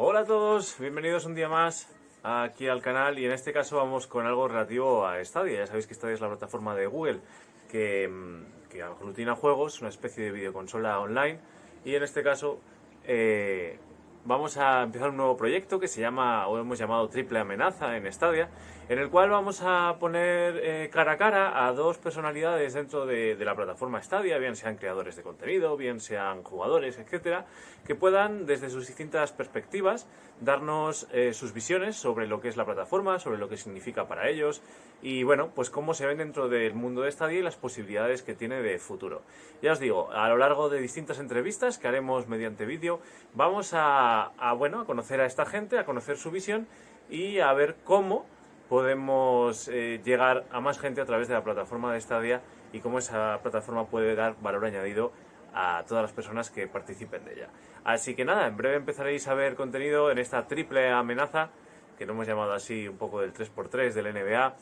Hola a todos, bienvenidos un día más aquí al canal y en este caso vamos con algo relativo a Stadia. Ya sabéis que Stadia es la plataforma de Google que, mm, que aglutina juegos, una especie de videoconsola online y en este caso eh, vamos a empezar un nuevo proyecto que se llama, o hemos llamado Triple Amenaza en Stadia, en el cual vamos a poner eh, cara a cara a dos personalidades dentro de, la plataforma Stadia, bien sean creadores de contenido, bien sean jugadores, etcétera, que puedan desde sus distintas perspectivas darnos eh, sus visiones sobre lo que es la plataforma, sobre lo que significa para ellos y bueno, pues cómo se ven dentro del mundo de Stadia y las posibilidades que tiene de futuro. Ya os digo, a lo largo de distintas entrevistas que haremos mediante vídeo, vamos a, bueno, a conocer a esta gente, a conocer su visión y a ver cómo podemos eh, llegar a más gente a través de la plataforma de Stadia y cómo esa plataforma puede dar valor añadido a todas las personas que participen de ella. Así que nada, en breve empezaréis a ver contenido en esta triple amenaza, que lo hemos llamado así un poco del 3x3 del NBA,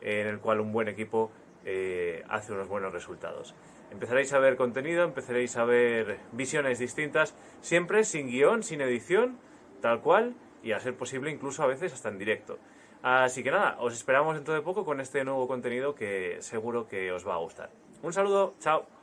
en el cual un buen equipo eh, hace unos buenos resultados. Empezaréis a ver contenido, empezaréis a ver visiones distintas, siempre sin guion, sin edición, tal cual, y a ser posible incluso a veces hasta en directo. Así que nada, os esperamos dentro de poco con este nuevo contenido que seguro que os va a gustar. Un saludo, chao.